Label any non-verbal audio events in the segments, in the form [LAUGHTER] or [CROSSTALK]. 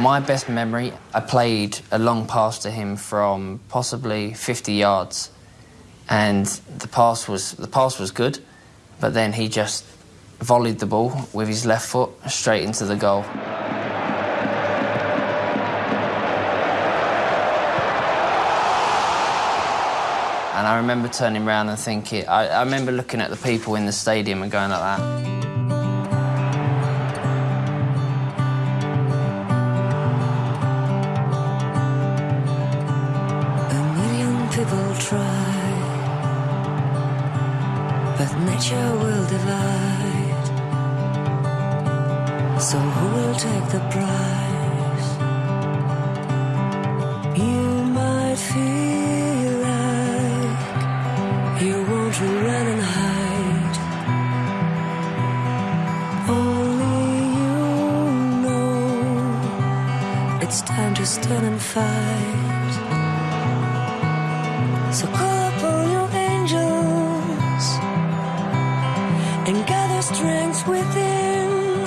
My best memory, I played a long pass to him from possibly 50 yards, and the pass was the pass was good, but then he just volleyed the ball with his left foot straight into the goal. And I remember turning around and thinking, I, I remember looking at the people in the stadium and going like that. Nature will divide. So who will take the prize? You might feel like you want to run and hide. Only you know it's time to stand and fight. So and gather strength within.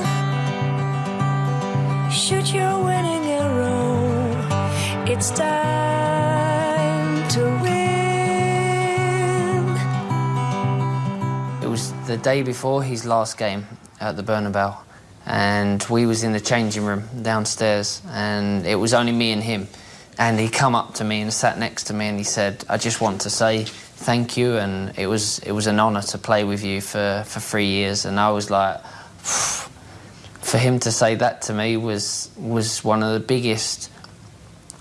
Shoot your winning arrow. It's time to win. It was the day before his last game at the Bernabeu, and we was in the changing room downstairs, and it was only me and him. And he come up to me and sat next to me, and he said, "I just want to say thank you, and it was it was an honour to play with you for for three years." And I was like. [SIGHS] For him to say that to me was was one of the biggest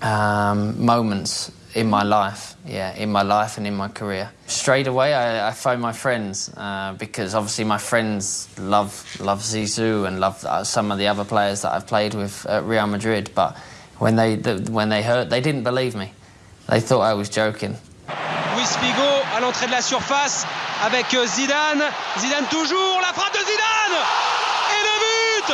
um, moments in my life, yeah, in my life and in my career. Straight away, I, I phoned my friends uh, because obviously my friends love love Zizou and love uh, some of the other players that I've played with at Real Madrid. But when they the, when they heard, they didn't believe me. They thought I was joking. Luis Figo à l'entrée de la surface avec Zidane. Zidane toujours, la frappe de Zidane Et le but